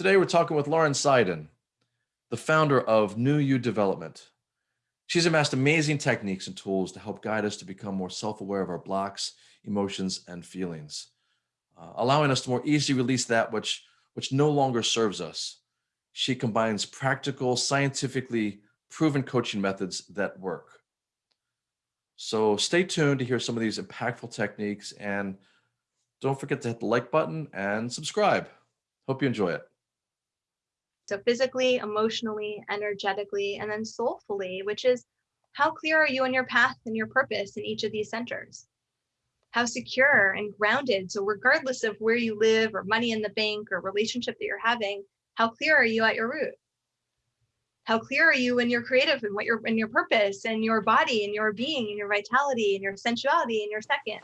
Today we're talking with Lauren Seiden, the founder of New You Development. She's amassed amazing techniques and tools to help guide us to become more self-aware of our blocks, emotions, and feelings, uh, allowing us to more easily release that which, which no longer serves us. She combines practical, scientifically proven coaching methods that work. So stay tuned to hear some of these impactful techniques and don't forget to hit the like button and subscribe. Hope you enjoy it. So physically, emotionally, energetically, and then soulfully, which is how clear are you on your path and your purpose in each of these centers? How secure and grounded. So regardless of where you live or money in the bank or relationship that you're having, how clear are you at your root? How clear are you in your creative and what your in your purpose and your body and your being and your vitality and your sensuality and your second?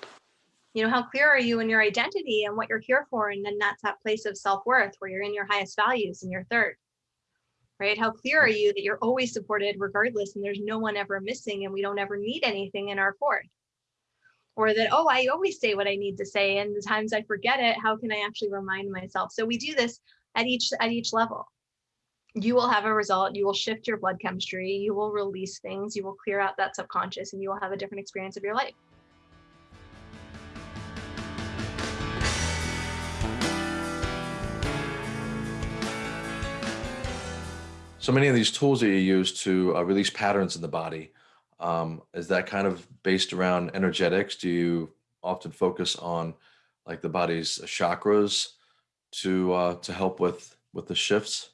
You know, how clear are you in your identity and what you're here for? And then that's that place of self-worth where you're in your highest values and your third. Right? How clear are you that you're always supported regardless and there's no one ever missing and we don't ever need anything in our fourth? Or that, oh, I always say what I need to say and the times I forget it, how can I actually remind myself? So we do this at each at each level you will have a result you will shift your blood chemistry you will release things you will clear out that subconscious and you will have a different experience of your life So many of these tools that you use to uh, release patterns in the body, um, is that kind of based around energetics? Do you often focus on like the body's chakras to uh, to help with with the shifts?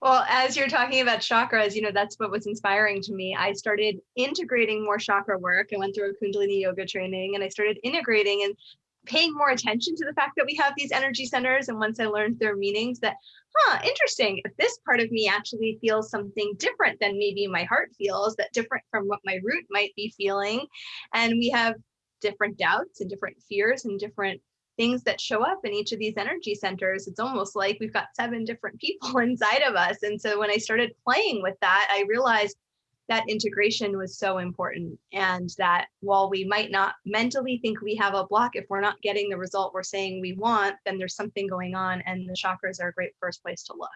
Well, as you're talking about chakras, you know, that's what was inspiring to me. I started integrating more chakra work. I went through a Kundalini yoga training and I started integrating and paying more attention to the fact that we have these energy centers. And once I learned their meanings that, huh, interesting, if this part of me actually feels something different than maybe my heart feels, that different from what my root might be feeling. And we have different doubts and different fears and different things that show up in each of these energy centers. It's almost like we've got seven different people inside of us. And so when I started playing with that, I realized that integration was so important and that while we might not mentally think we have a block if we're not getting the result we're saying we want then there's something going on and the chakras are a great first place to look.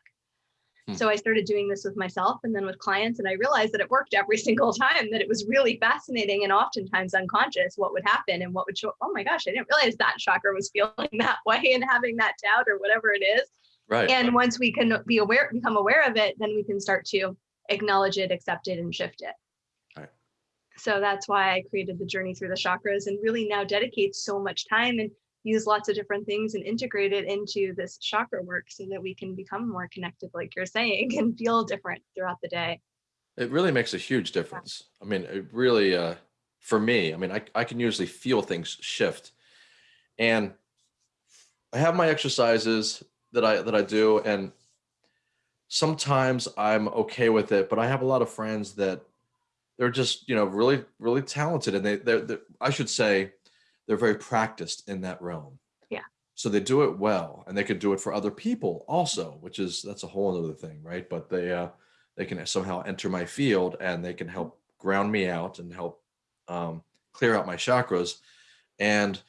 Hmm. so i started doing this with myself and then with clients and i realized that it worked every single time that it was really fascinating and oftentimes unconscious what would happen and what would show oh my gosh i didn't realize that chakra was feeling that way and having that doubt or whatever it is. Right. And once we can be aware become aware of it then we can start to acknowledge it, accept it, and shift it. Right. So that's why I created the journey through the chakras and really now dedicate so much time and use lots of different things and integrate it into this chakra work so that we can become more connected, like you're saying, and feel different throughout the day. It really makes a huge difference. I mean, it really, uh, for me, I mean, I, I can usually feel things shift and I have my exercises that I, that I do. And sometimes I'm okay with it, but I have a lot of friends that they're just, you know, really, really talented. And they, they're, they're, I should say, they're very practiced in that realm. Yeah. So they do it well and they could do it for other people also, which is, that's a whole other thing. Right. But they, uh, they can somehow enter my field and they can help ground me out and help um, clear out my chakras. And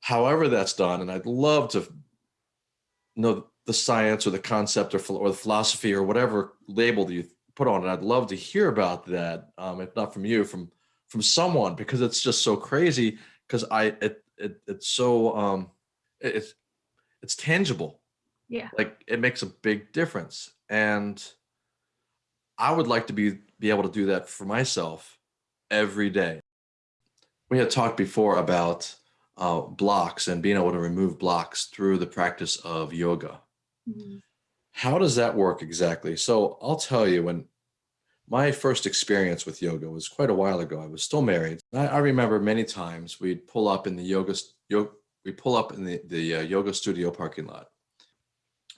however that's done, and I'd love to know the science or the concept or, or the philosophy or whatever label that you put on it. I'd love to hear about that. Um, if not from you, from from someone, because it's just so crazy. Because I it, it it's so um, it, it's it's tangible. Yeah. Like it makes a big difference, and I would like to be be able to do that for myself every day. We had talked before about uh, blocks and being able to remove blocks through the practice of yoga. Mm-hmm. How does that work exactly? So I'll tell you when my first experience with yoga was quite a while ago. I was still married. I, I remember many times we'd pull up in the yoga, yoga we pull up in the, the uh, yoga studio parking lot.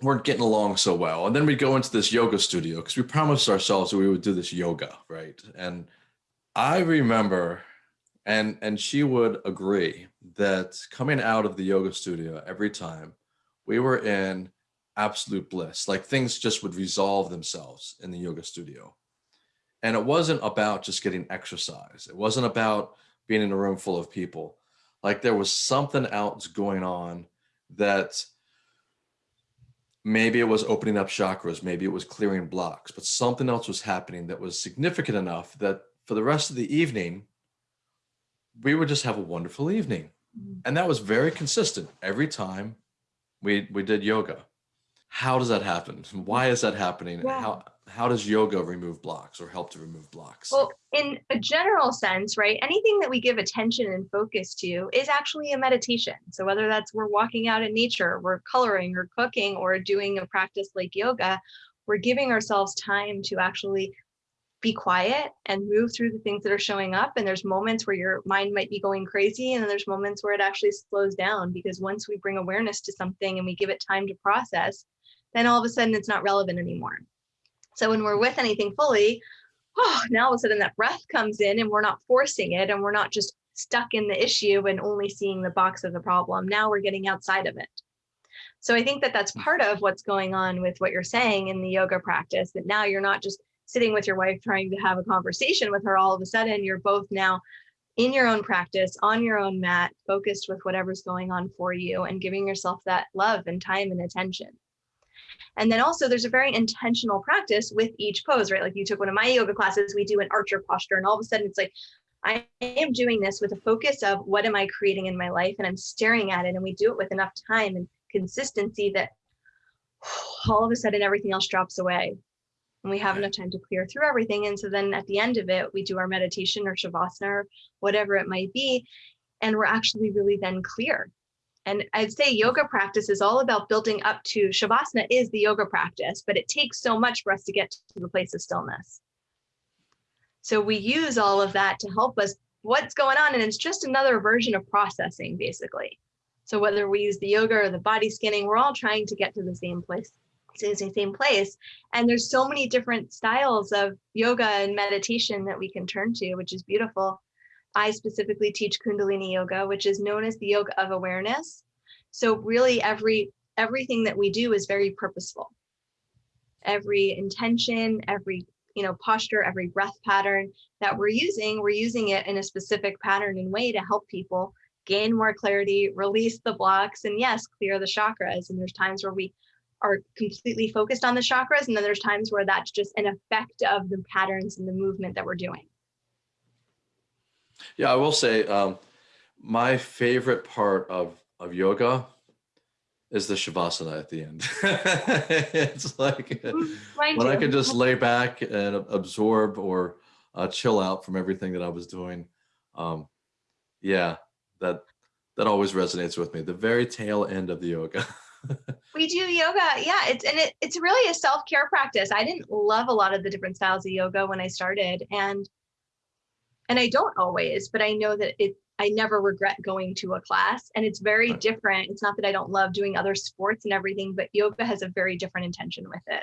Weren't getting along so well. And then we'd go into this yoga studio because we promised ourselves that we would do this yoga, right? And I remember, and, and she would agree that coming out of the yoga studio every time we were in absolute bliss. Like things just would resolve themselves in the yoga studio. And it wasn't about just getting exercise. It wasn't about being in a room full of people. Like there was something else going on that maybe it was opening up chakras, maybe it was clearing blocks, but something else was happening that was significant enough that for the rest of the evening, we would just have a wonderful evening. Mm. And that was very consistent every time we, we did yoga. How does that happen? Why is that happening? Yeah. How, how does yoga remove blocks or help to remove blocks? Well, in a general sense, right, anything that we give attention and focus to is actually a meditation. So whether that's we're walking out in nature, we're coloring or cooking or doing a practice like yoga, we're giving ourselves time to actually be quiet and move through the things that are showing up. And there's moments where your mind might be going crazy, and there's moments where it actually slows down because once we bring awareness to something and we give it time to process, then all of a sudden it's not relevant anymore. So when we're with anything fully, oh, now all of a sudden that breath comes in and we're not forcing it and we're not just stuck in the issue and only seeing the box of the problem. Now we're getting outside of it. So I think that that's part of what's going on with what you're saying in the yoga practice, that now you're not just sitting with your wife trying to have a conversation with her all of a sudden, you're both now in your own practice, on your own mat, focused with whatever's going on for you and giving yourself that love and time and attention. And then also there's a very intentional practice with each pose, right? Like you took one of my yoga classes, we do an archer posture and all of a sudden it's like, I am doing this with a focus of what am I creating in my life? And I'm staring at it and we do it with enough time and consistency that all of a sudden everything else drops away and we have enough time to clear through everything. And so then at the end of it, we do our meditation or shavasana or whatever it might be. And we're actually really then clear. And I'd say yoga practice is all about building up to shavasana is the yoga practice, but it takes so much for us to get to the place of stillness. So we use all of that to help us what's going on. And it's just another version of processing, basically. So whether we use the yoga or the body scanning, we're all trying to get to the same place in the same place. And there's so many different styles of yoga and meditation that we can turn to, which is beautiful. I specifically teach Kundalini yoga, which is known as the yoga of awareness. So really every everything that we do is very purposeful. Every intention, every you know posture, every breath pattern that we're using, we're using it in a specific pattern and way to help people gain more clarity, release the blocks, and yes, clear the chakras. And there's times where we are completely focused on the chakras. And then there's times where that's just an effect of the patterns and the movement that we're doing. Yeah, I will say um, my favorite part of, of yoga is the shavasana at the end. it's like when I can just lay back and absorb or uh, chill out from everything that I was doing. Um, yeah, that that always resonates with me. The very tail end of the yoga. We do yoga. Yeah, it's and it, it's really a self-care practice. I didn't love a lot of the different styles of yoga when I started and and I don't always, but I know that it I never regret going to a class and it's very Right. different. It's not that I don't love doing other sports and everything, but yoga has a very different intention with it.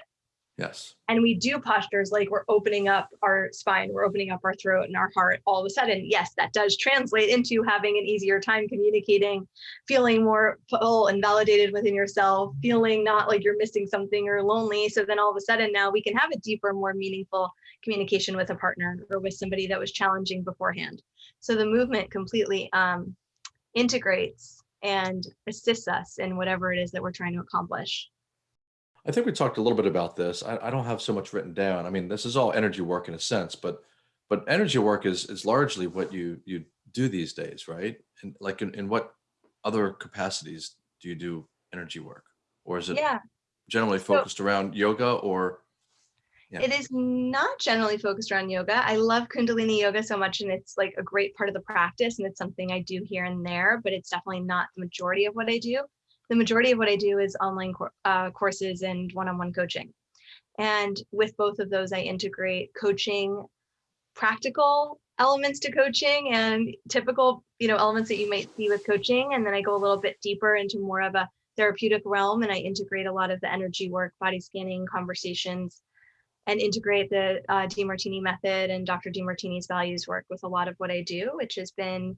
yes. and we do postures like we're opening up our spine, we're opening up our throat and our heart, all of a sudden, yes, that does translate into having an easier time communicating, feeling more full and validated within yourself, feeling not like you're missing something or lonely. So then all of a sudden now we can have a deeper, more meaningful communication with a partner or with somebody that was challenging beforehand. So the movement completely um, integrates and assists us in whatever it is that we're trying to accomplish. I think we talked a little bit about this. I, I don't have so much written down. I mean, this is all energy work in a sense, but but energy work is is largely what you you do these days, right? And like in, in what other capacities do you do energy work? Or is it Yeah. generally So- focused around yoga or Yeah. It is not generally focused around yoga. I love Kundalini yoga so much, and it's like a great part of the practice, and it's something I do here and there, but it's definitely not the majority of what I do. The majority of what I do is online uh, courses and one on one coaching. And with both of those, I integrate coaching, practical elements to coaching and typical you know elements that you might see with coaching and then i go a little bit deeper into more of a therapeutic realm and i integrate a lot of the energy work body scanning conversations and integrate the uh, DeMartini method and Dr. DeMartini's values work with a lot of what I do, which has been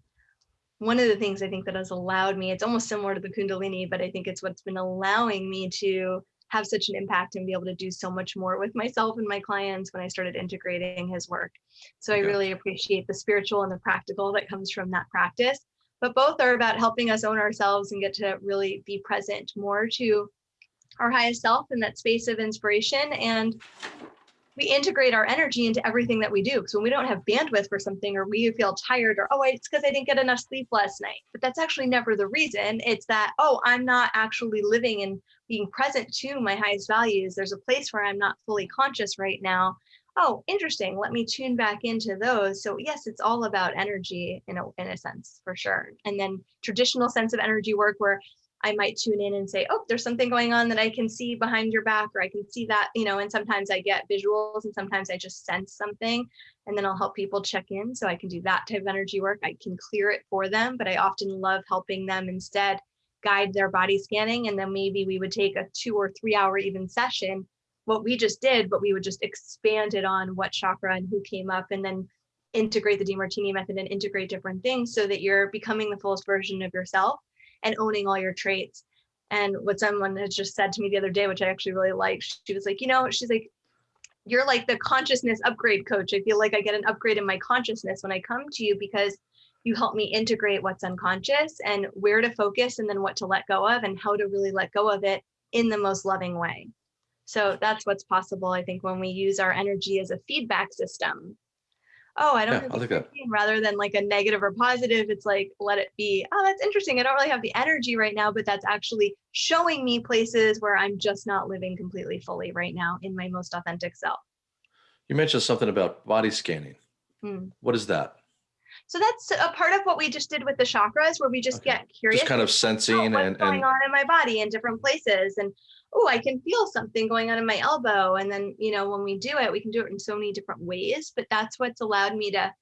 one of the things I think that has allowed me. It's almost similar to the Kundalini, but I think it's what's been allowing me to have such an impact and be able to do so much more with myself and my clients when I started integrating his work. So I really appreciate the spiritual and the practical that comes from that practice. But both are about helping us own ourselves and get to really be present more to our highest self in that space of inspiration and we integrate our energy into everything that we do. So when we don't have bandwidth for something or we feel tired or, oh, it's because I didn't get enough sleep last night. But that's actually never the reason. It's that, oh, I'm not actually living and being present to my highest values. There's a place where I'm not fully conscious right now. Oh, interesting. Let me tune back into those. So yes, it's all about energy in a, in a sense, for sure. And then traditional sense of energy work where I might tune in and say, oh, there's something going on that I can see behind your back, or I can see that, you know, and sometimes I get visuals and sometimes I just sense something and then I'll help people check in. So I can do that type of energy work. I can clear it for them, but I often love helping them instead guide their body scanning. And then maybe we would take a two or three hour even session, what we just did, but we would just expand it on what chakra and who came up and then integrate the Demartini method and integrate different things so that you're becoming the fullest version of yourself and owning all your traits. And what someone has just said to me the other day, which I actually really liked, she was like, you know, she's like, you're like the consciousness upgrade coach. I feel like I get an upgrade in my consciousness when I come to you because you help me integrate what's unconscious and where to focus and then what to let go of and how to really let go of it in the most loving way. So that's what's possible, I think, when we use our energy as a feedback system oh, I don't Yeah, have the like that. energy," rather than like a negative or positive, it's like, let it be. Oh, that's interesting. I don't really have the energy right now, but that's actually showing me places where I'm just not living completely fully right now in my most authentic self. You mentioned something about body scanning. Hmm. What is that? So that's a part of what we just did with the chakras, where we just Okay. get curious. Just kind of oh, sensing what's and, going and on in my body in different places, and oh, I can feel something going on in my elbow. And then, you know, when we do it, we can do it in so many different ways. But that's what's allowed me to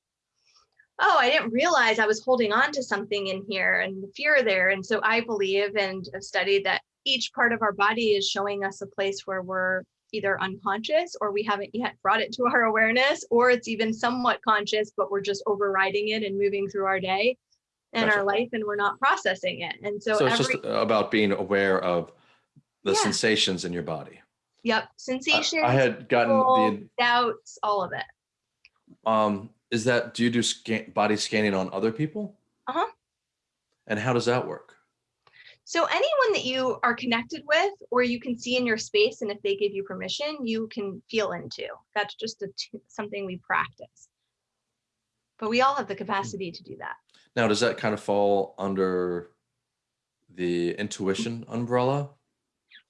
oh, I didn't realize I was holding on to something in here and the fear there. And so I believe and have studied that each part of our body is showing us a place where we're either unconscious or we haven't yet brought it to our awareness, or it's even somewhat conscious, but we're just overriding it and moving through our day and Gotcha. our life and we're not processing it. And so, so it's every, just about being aware of the Yeah. sensations in your body. yep, sensations, I had gotten control, doubts, all of it. um, is that, do you do scan, body scanning on other people? Uh-huh. And how does that work? So anyone that you are connected with or you can see in your space and if they give you permission, you can feel into. That's just a t- something we practice. But we all have the capacity to do that. Now, does that kind of fall under the intuition umbrella?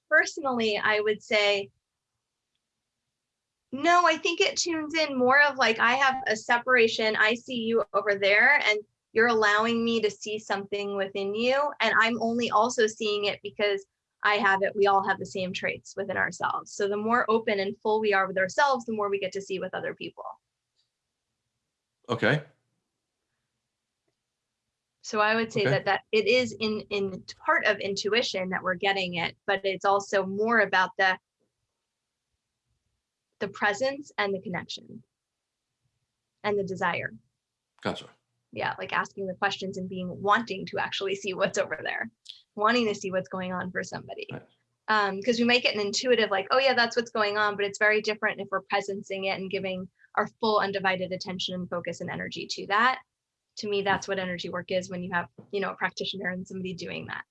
Personally, I would say no, I think it tunes in more of like I have a separation. I see you over there and you're allowing me to see something within you and I'm only also seeing it because I have it. We all have the same traits within ourselves. So the more open and full we are with ourselves, the more we get to see with other people. Okay. So I would say Okay. that that it is in in part of intuition that we're getting it, but it's also more about the the presence and the connection and the desire. Gotcha. Yeah, like asking the questions and being wanting to actually see what's over there, wanting to see what's going on for somebody. Right. Um, because we might get an intuitive, like, oh yeah, that's what's going on, but it's very different if we're presencing it and giving our full undivided attention and focus and energy to that. To me, that's what energy work is when you have, you know, a practitioner and somebody doing that.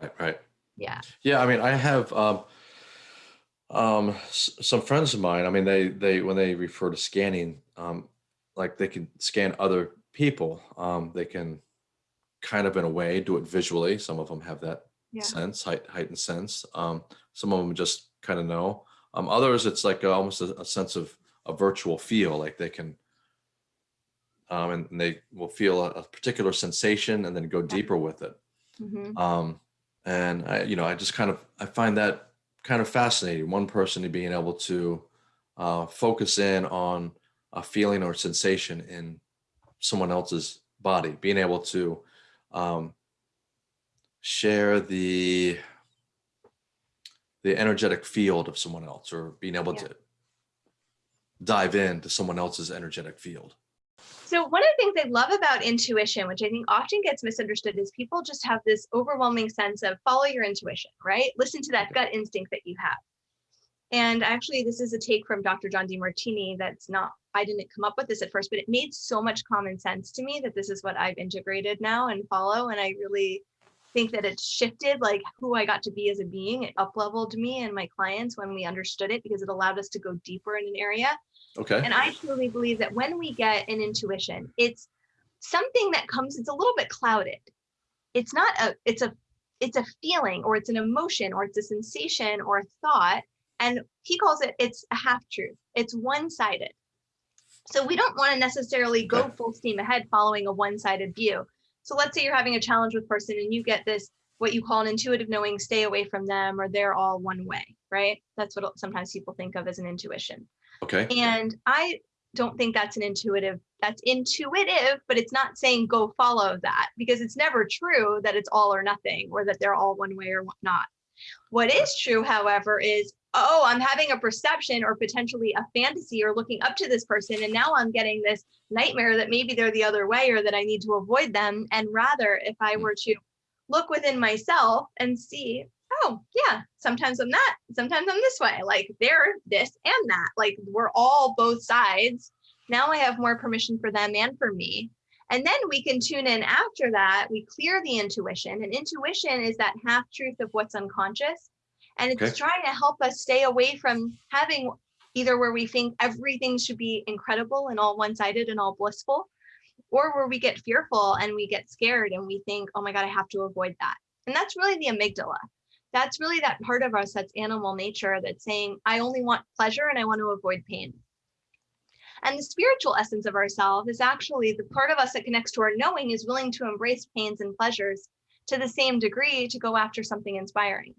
Right, right. Yeah. Yeah, I mean, I have um, um, some friends of mine. I mean, they they when they refer to scanning, um, like they can scan other people. Um, they can kind of in a way do it visually. Some of them have that Yeah. sense, height, heightened sense. Um, some of them just kind of know. Um, others, it's like a, almost a, a sense of a virtual feel, like they can, um, and, and they will feel a, a particular sensation and then go deeper with it. hmm Um, and I, you know, I just kind of I find that kind of fascinating. One person to being able to uh, focus in on a feeling or sensation in someone else's body, being able to um, share the the energetic field of someone else, or being able Yeah. to dive into someone else's energetic field. So one of the things I love about intuition, which I think often gets misunderstood, is people just have this overwhelming sense of follow your intuition, right? Listen to that gut instinct that you have. And actually, this is a take from Dr. John DeMartini that's not, I didn't come up with this at first, but it made so much common sense to me that this is what I've integrated now and follow. And I really think that it's shifted like who I got to be as a being. It up leveled me and my clients when we understood it because it allowed us to go deeper in an area. Okay. And I truly believe that when we get an intuition, it's something that comes, it's a little bit clouded. It's not a, it's a, it's a feeling or it's an emotion or it's a sensation or a thought. And he calls it, it's a half truth. It's one sided. So we don't want to necessarily go full steam ahead following a one sided view. So let's say you're having a challenge with person and you get this, what you call an intuitive knowing, stay away from them, or they're all one way, right? That's what sometimes people think of as an intuition. Okay. And I don't think that's an intuitive, that's intuitive, but it's not saying go follow that because it's never true that it's all or nothing or that they're all one way or not. What is true, however, is, oh, I'm having a perception or potentially a fantasy or looking up to this person. And now I'm getting this nightmare that maybe they're the other way or that I need to avoid them. And rather, if I Mm. were to look within myself and see, oh, yeah, sometimes I'm that, sometimes I'm this way, like they're this and that, like we're all both sides. Now I have more permission for them and for me. And then we can tune in after that. We clear the intuition, and intuition is that half truth of what's unconscious. And it's Okay. trying to help us stay away from having either where we think everything should be incredible and all one sided and all blissful, or where we get fearful and we get scared and we think, oh my God, I have to avoid that. And that's really the amygdala. That's really that part of us that's animal nature that's saying, I only want pleasure and I want to avoid pain. And the spiritual essence of ourselves is actually the part of us that connects to our knowing is willing to embrace pains and pleasures to the same degree to go after something inspiring.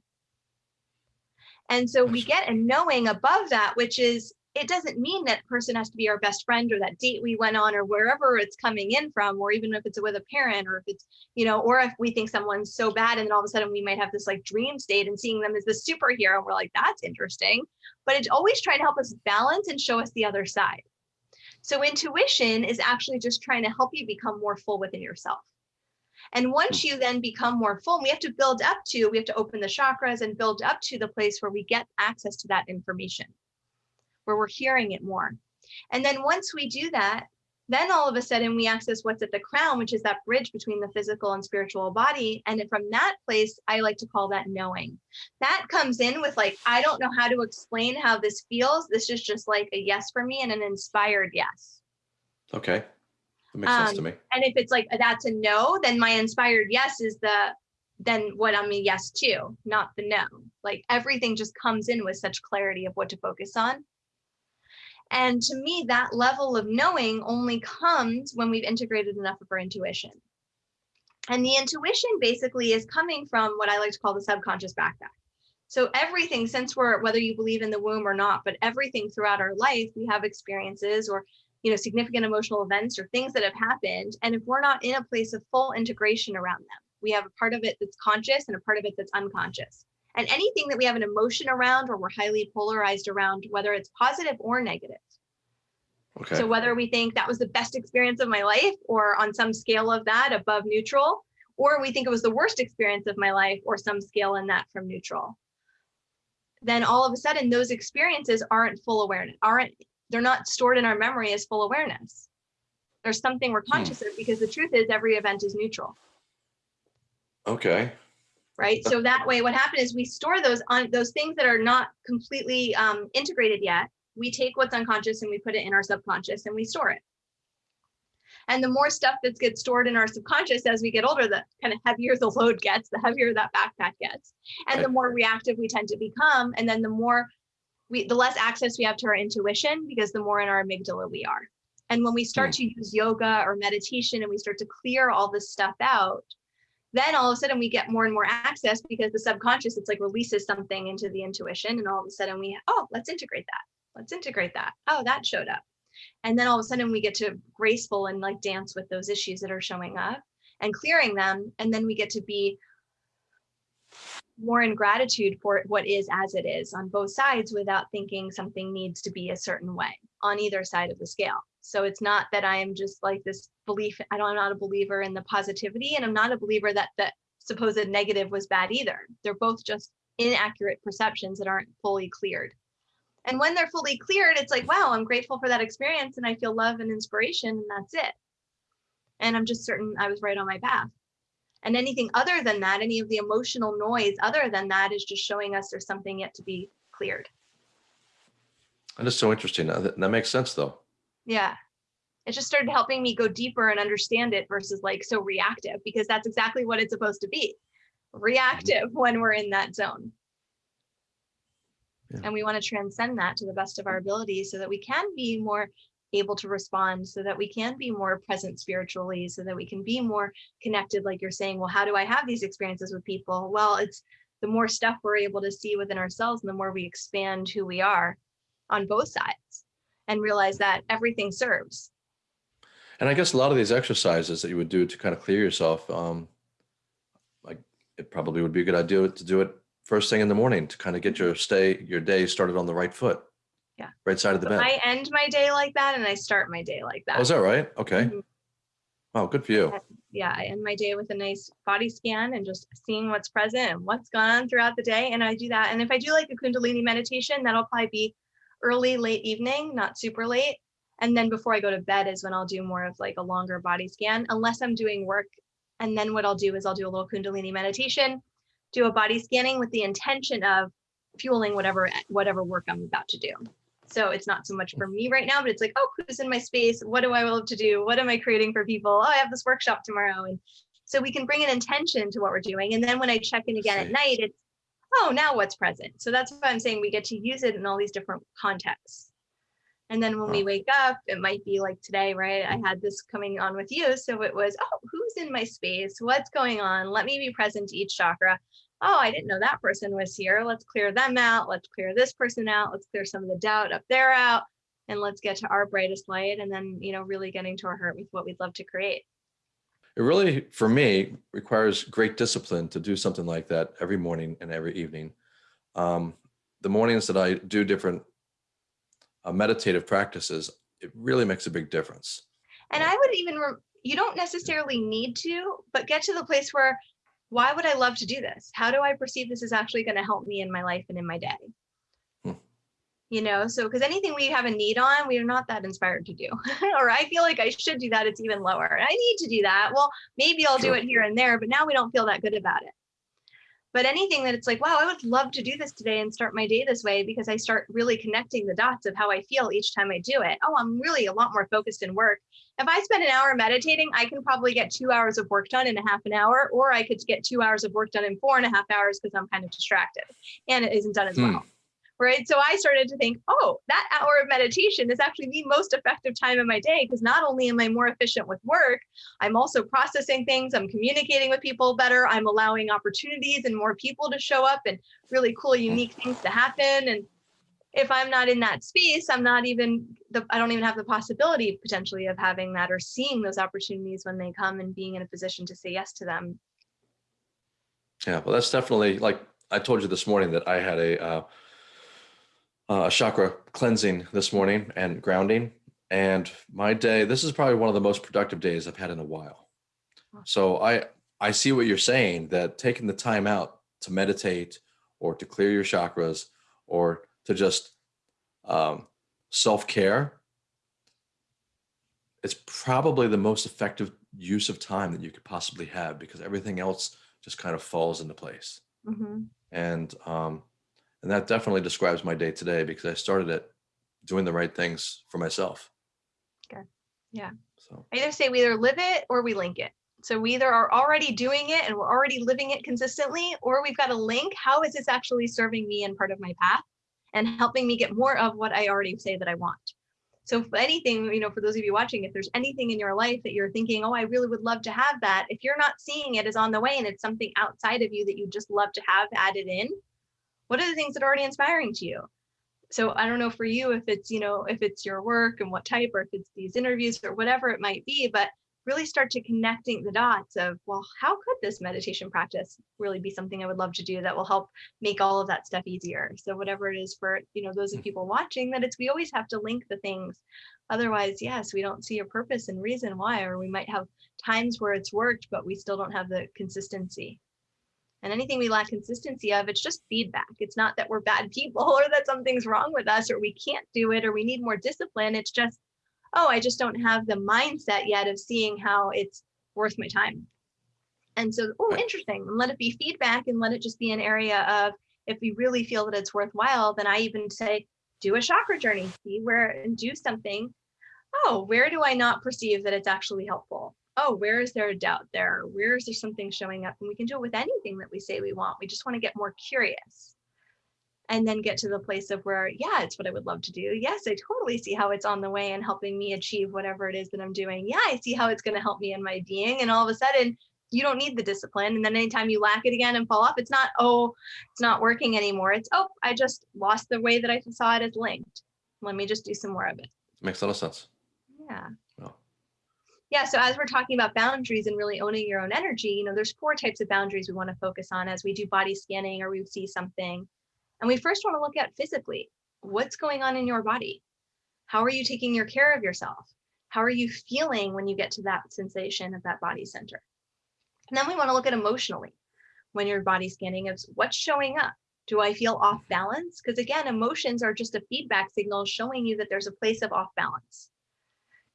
And so we get a knowing above that, which is it doesn't mean that person has to be our best friend or that date we went on or wherever it's coming in from, or even if it's with a parent or if it's, you know, or if we think someone's so bad and then all of a sudden we might have this like dream state and seeing them as the superhero. And we're like, that's interesting. But it's always trying to help us balance and show us the other side. So intuition is actually just trying to help you become more full within yourself. And once hmm. you then become more full, we have to build up to, we have to open the chakras and build up to the place where we get access to that information, where we're hearing it more. And then once we do that, then all of a sudden we access what's at the crown, which is that bridge between the physical and spiritual body. And then from that place, I like to call that knowing. That comes in with like, I don't know how to explain how this feels. This is just like a yes for me and an inspired yes. Okay. That makes sense to Um, me. And if it's like that's a no, then my inspired yes is the then what I'm a yes to, not the no. Like everything just comes in with such clarity of what to focus on. And to me, that level of knowing only comes when we've integrated enough of our intuition. And the intuition basically is coming from what I like to call the subconscious backpack. So everything, since we're whether you believe in the womb or not, but everything throughout our life, we have experiences or you know significant emotional events or things that have happened. And if we're not in a place of full integration around them, we have a part of it that's conscious and a part of it that's unconscious. And anything that we have an emotion around or we're highly polarized around, whether it's positive or negative. Okay. So whether we think that was the best experience of my life or on some scale of that above neutral, or we think it was the worst experience of my life or some scale in that from neutral, then all of a sudden those experiences aren't full awareness, aren't they're not stored in our memory as full awareness. There's something we're hmm. conscious of because the truth is every event is neutral, okay. Right? So that way what happened is we store those on those things that are not completely um, integrated yet. We take what's unconscious and we put it in our subconscious and we store it. And the more stuff that gets stored in our subconscious as we get older, the kind of heavier the load gets, the heavier that backpack gets, and the more reactive we tend to become. And then the more we, the less access we have to our intuition because the more in our amygdala we are. And when we start to use yoga or meditation and we start to clear all this stuff out, then all of a sudden we get more and more access because the subconscious, it's like releases something into the intuition. And all of a sudden we, oh, let's integrate that. Let's integrate that. Oh, that showed up. And then all of a sudden we get to graceful and like dance with those issues that are showing up and clearing them. And then we get to be more in gratitude for what is as it is on both sides without thinking something needs to be a certain way on either side of the scale. So it's not that I am just like this belief, I don't, I'm not a believer in the positivity and I'm not a believer that the supposed negative was bad either. They're both just inaccurate perceptions that aren't fully cleared. And when they're fully cleared, it's like, wow, I'm grateful for that experience and I feel love and inspiration and that's it. And I'm just certain I was right on my path. And anything other than that, any of the emotional noise other than that is just showing us there's something yet to be cleared. That is so interesting. That, that makes sense though. Yeah. It just started helping me go deeper and understand it versus like so reactive because that's exactly what it's supposed to be mm-hmm. reactive when we're in that zone. Yeah. And we want to transcend that to the best of our ability so that we can be more able to respond, so that we can be more present spiritually, so that we can be more connected. Like you're saying, well, how do I have these experiences with people? Well, it's the more stuff we're able to see within ourselves and the more we expand who we are on both sides and realize that everything serves. And I guess a lot of these exercises that you would do to kind of clear yourself, um, like it probably would be a good idea to do it first thing in the morning to kind of get your stay your day started on the right foot. Yeah. Right side of the So bed. I end my day like that and I start my day like that. Oh, is that right? Okay. Mhm. Wow, good for you. yeah, I end my day with a nice body scan and just seeing what's present and what's gone on throughout the day. And I do that. And if I do like a Kundalini meditation, that'll probably be early, late evening, not super late. And then before I go to bed is when I'll do more of like a longer body scan, unless I'm doing work. And then what I'll do is I'll do a little Kundalini meditation, do a body scanning with the intention of fueling whatever whatever work I'm about to do. So it's not so much for me right now, but it's like, oh, who's in my space? What do I love to do? What am I creating for people? Oh, I have this workshop tomorrow. And so we can bring an intention to what we're doing. And then when I check in again at night, it's, oh, now what's present? So that's why I'm saying we get to use it in all these different contexts. And then when we wake up, it might be like today, right? I had this coming on with you. So it was, oh, who's in my space? What's going on? Let me be present to each chakra oh, I didn't know that person was here. Let's clear them out. Let's clear this person out. Let's clear some of the doubt up there out. And let's get to our brightest light. And then, you know, really getting to our heart with what we'd love to create. It really, for me, requires great discipline to do something like that every morning and every evening. Um, the mornings that I do different uh, meditative practices, it really makes a big difference. And I would even, you don't necessarily need to, but get to the place where, why would I love to do this? How do I perceive this is actually going to help me in my life and in my day? You know, so because anything we have a need on, we are not that inspired to do. or I feel like I should do that, it's even lower. I need to do that. Well, maybe I'll Sure. do it here and there, but now we don't feel that good about it. But anything that it's like, wow, I would love to do this today and start my day this way because I start really connecting the dots of how I feel each time I do it. Oh, I'm really a lot more focused in work. If I spend an hour meditating, I can probably get two hours of work done in a half an hour, or I could get two hours of work done in four and a half hours because I'm kind of distracted and it isn't done as Hmm. well. Right. So I started to think, oh, that hour of meditation is actually the most effective time of my day because not only am I more efficient with work, I'm also processing things, I'm communicating with people better, I'm allowing opportunities and more people to show up and really cool, unique things to happen. And if I'm not in that space, I'm not even the I don't even have the possibility potentially of having that or seeing those opportunities when they come and being in a position to say yes to them. Yeah, well, that's definitely like I told you this morning that I had a uh, a chakra cleansing this morning and grounding, and my day. This is probably one of the most productive days I've had in a while. So I I see what you're saying that taking the time out to meditate or to clear your chakras or to just um, self care. It's probably the most effective use of time that you could possibly have because everything else just kind of falls into place. Mhm. And um, and that definitely describes my day today because I started it doing the right things for myself. Good. Yeah. So I either say we either live it or we link it. So we either are already doing it and we're already living it consistently, or we've got a link. How is this actually serving me and part of my path and helping me get more of what I already say that I want? So if anything, you know, for those of you watching, if there's anything in your life that you're thinking, oh, I really would love to have that, if you're not seeing it as on the way and it's something outside of you that you just love to have added in, what are the things that are already inspiring to you? so i don't know for you if it's you know if it's your work and what type or if it's these interviews or whatever it might be but really start to connecting the dots of well how could this meditation practice really be something i would love to do that will help make all of that stuff easier? So whatever it is for you know those of mm. people watching that it's we always have to link the things. Otherwise yes we don't see a purpose and reason why or we might have times where it's worked but we still don't have the consistency and anything we lack consistency of, it's just feedback. It's not that we're bad people or that something's wrong with us or we can't do it or we need more discipline. It's just, oh, I just don't have the mindset yet of seeing how it's worth my time. And so, oh, interesting. And let it be feedback and let it just be an area of if we really feel that it's worthwhile, then I even say, do a chakra journey, see where and do something. Oh, where do I not perceive that it's actually helpful? Oh, where is there a doubt there? Where is there something showing up? And we can do it with anything that we say we want. We just want to get more curious and then get to the place of where, yeah, it's what I would love to do. Yes, I totally see how it's on the way and helping me achieve whatever it is that I'm doing. Yeah, I see how it's going to help me in my being. And all of a sudden, you don't need the discipline. And then anytime you lack it again and fall off, it's not, oh, it's not working anymore. It's, oh, I just lost the way that I saw it as linked. Let me just do some more of it. Makes a lot of sense. Yeah. Yeah, so as we're talking about boundaries and really owning your own energy, you know, there's four types of boundaries we want to focus on as we do body scanning or we see something. And we first want to look at physically, what's going on in your body? How are you taking your care of yourself? How are you feeling when you get to that sensation of that body center? And then we want to look at emotionally when you're body scanning of what's showing up. Do I feel off balance? Because again, emotions are just a feedback signal showing you that there's a place of off balance.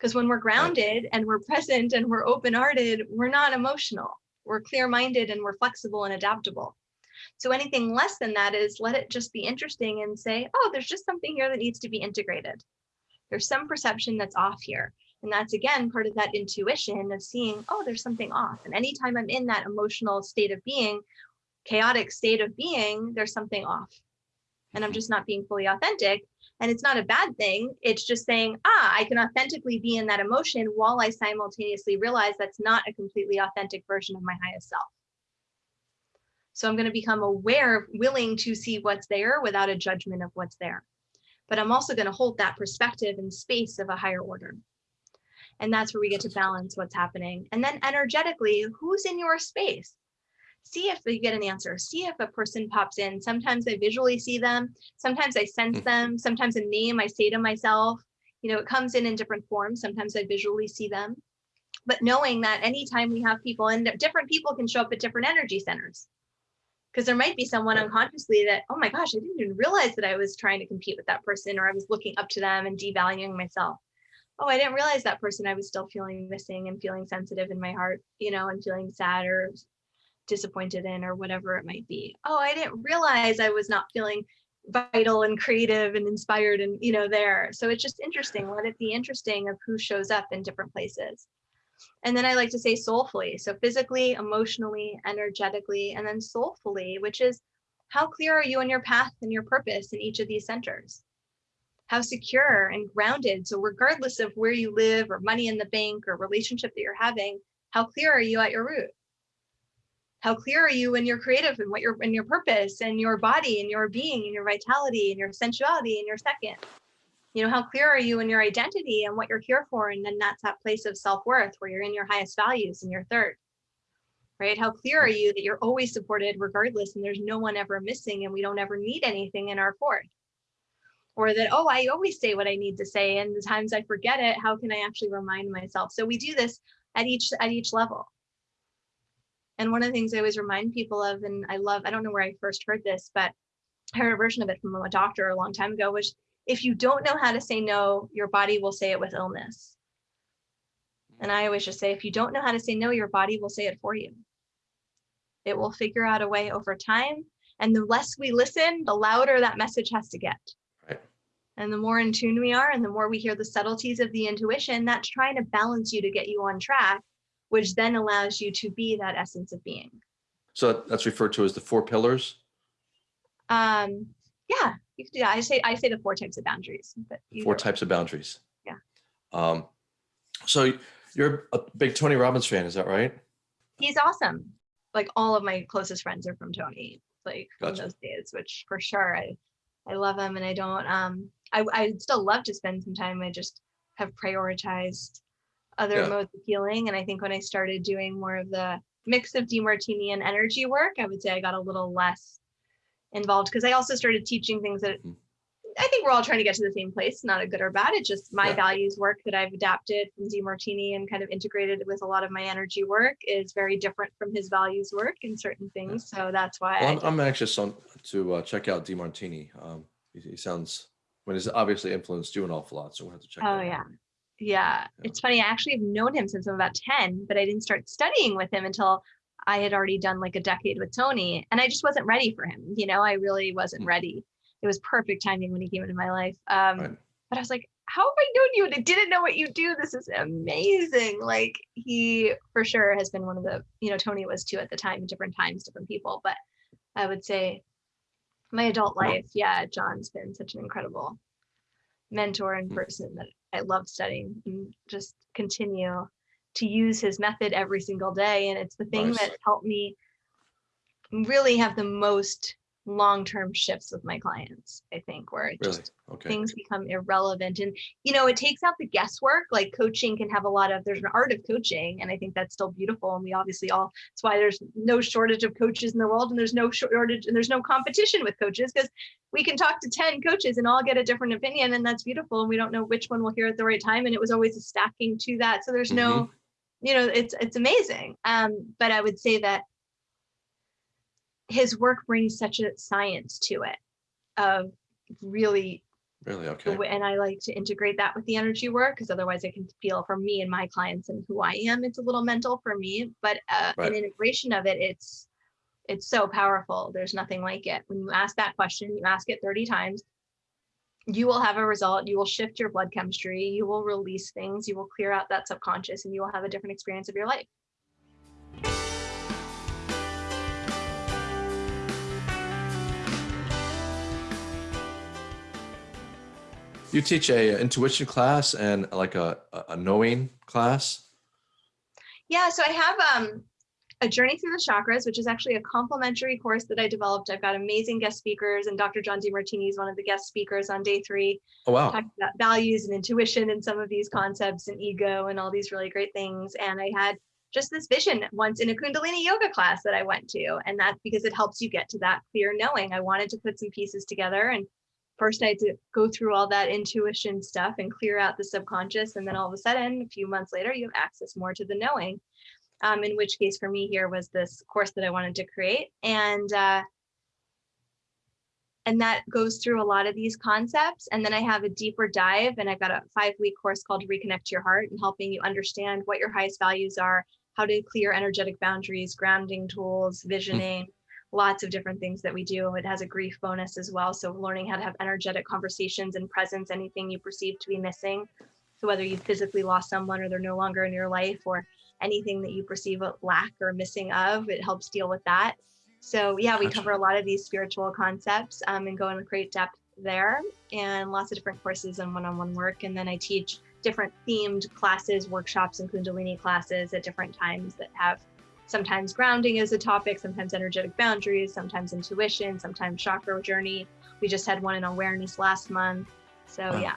Because when we're grounded and we're present and we're open hearted, we're not emotional. We're clear minded and we're flexible and adaptable. So anything less than that is let it just be interesting and say, oh, there's just something here that needs to be integrated. There's some perception that's off here. And that's again part of that intuition of seeing, oh, there's something off. And anytime I'm in that emotional state of being, chaotic state of being, there's something off. And I'm mm-hmm. just not being fully authentic. And it's not a bad thing. It's just saying, ah, I can authentically be in that emotion while I simultaneously realize that's not a completely authentic version of my highest self. So I'm going to become aware, willing to see what's there without a judgment of what's there. But I'm also going to hold that perspective and space of a higher order. And that's where we get to balance what's happening. And then energetically, who's in your space? See if you get an answer. See if a person pops in. Sometimes I visually see them. Sometimes I sense Mhm. them. Sometimes a name I say to myself. You know, it comes in in different forms. Sometimes I visually see them. But knowing that anytime we have people and different people can show up at different energy centers. Because there might be someone unconsciously that, oh my gosh, I didn't even realize that I was trying to compete with that person or I was looking up to them and devaluing myself oh, I didn't realize that person I was still feeling missing and feeling sensitive in my heart, you know, and feeling sad or disappointed in or whatever it might be. Oh, I didn't realize I was not feeling vital and creative and inspired and, you know, there. So it's just interesting. Let it be interesting of who shows up in different places. And then I like to say soulfully. So physically, emotionally, energetically, and then soulfully, which is how clear are you on your path and your purpose in each of these centers? how secure and grounded. So regardless of where you live or money in the bank or relationship that you're having, how clear are you at your root? How clear are you in your creative and what your in your purpose and your body and your being and your vitality and your sensuality and your second? You know, how clear are you in your identity and what you're here for? And then that's that place of self-worth where you're in your highest values and your third. Right? How clear are you that you're always supported regardless and there's no one ever missing and we don't ever need anything in our fourth? or that oh i always say what i need to say and the times i forget it how can i actually remind myself so we do this at each at each level and one of the things i always remind people of and i love i don't know where i first heard this but i heard a version of it from a doctor a long time ago which if you don't know how to say no your body will say it with illness. And i always just say if you don't know how to say no your body will say it for you. It will figure out a way over time and the less we listen the louder that message has to get. Right. and the more in tune we are, and the more we hear the subtleties of the intuition, that's trying to balance you to get you on track, which then allows you to be that essence of being. So that's referred to as the four pillars. Um, yeah, you could do that. I say I say the four types of boundaries, but Four types of boundaries. Yeah. Um, so you're a big Tony Robbins fan, is that right? He's awesome. Like all of my closest friends are from Tony, like from those days, which for sure I I love him and I don't um I I still love to spend some time. I just have prioritized other Yeah. modes of healing. And I think when I started doing more of the mix of DeMartini and energy work, I would say I got a little less involved because I also started teaching things that Mhm. I think we're all trying to get to the same place, not a good or bad. It's just my Yeah. values work that I've adapted from DeMartini and kind of integrated with a lot of my energy work is very different from his values work in certain things. So that's why Well, I'm, I'm anxious on to uh, check out DeMartini. Um, he, he sounds, I mean, he's obviously influenced you an awful lot, so we'll have to check. Out. Oh yeah. out. Yeah. It's funny. I actually have known him since I'm about 10, but I didn't start studying with him until I had already done like a decade with Tony and I just wasn't ready for him. You know, I really wasn't Mm. ready. It was perfect timing when he came into my life. Um, Right. but I was like, how have I known you? And I didn't know what you do. This is amazing. Like he for sure has been one of the, you know, Tony was too at the time, different times, different people. But I would say my adult life, yeah, John's been such an incredible mentor and Mm. person that I love studying and just continue to use his method every single day. And it's the thing Nice. that helped me really have the most long-term shifts with my clients, I think, where it Really? just Okay. things become irrelevant. And you know, it takes out the guesswork. Like coaching can have a lot of there's an art of coaching, and I think that's still beautiful. And we obviously all that's why there's no shortage of coaches in the world, and there's no shortage and there's no competition with coaches because we can talk to 10 coaches and all get a different opinion, and that's beautiful. And we don't know which one will hear at the right time. And it was always a stacking to that. So there's no, you know, it's it's amazing. Um, but I would say that his work brings such a science to it of really Really? Okay. and I like to integrate that with the energy work because otherwise I can feel for me and my clients and who I am, it's a little mental for me. But uh, Right. an integration of it, it's it's so powerful. There's nothing like it. When you ask that question, you ask it 30 times, you will have a result. You will shift your blood chemistry. You will release things. You will clear out that subconscious, and you will have a different experience of your life. You teach a intuition class and like a, a a knowing class. Yeah, so I have um, a journey through the chakras, which is actually a complimentary course that I developed. I've got amazing guest speakers, and Dr. John DeMartini is one of the guest speakers on day three, Oh wow. talking about values and intuition and some of these concepts and ego and all these really great things. And I had just this vision once in a Kundalini yoga class that I went to, and that's because it helps you get to that clear knowing. I wanted to put some pieces together and first I had to go through all that intuition stuff and clear out the subconscious. And then all of a sudden, a few months later, you have access more to the knowing. Um, in which case for me here was this course that I wanted to create. And uh, and that goes through a lot of these concepts. And then I have a deeper dive, and I've got a five week course called Reconnect Your Heart and helping you understand what your highest values are, how to clear energetic boundaries, grounding tools, visioning, lots of different things that we do. It has a grief bonus as well. So learning how to have energetic conversations and presence, anything you perceive to be missing. So whether you physically lost someone or they're no longer in your life or anything that you perceive a lack or missing of, it helps deal with that. So yeah, we Gotcha. cover a lot of these spiritual concepts um, and go into great depth there and lots of different courses and one-on-one work. And then I teach different themed classes, workshops, and Kundalini classes at different times that have sometimes grounding is a topic, sometimes energetic boundaries, sometimes intuition, sometimes chakra journey. We just had one in awareness last month. So Wow. yeah,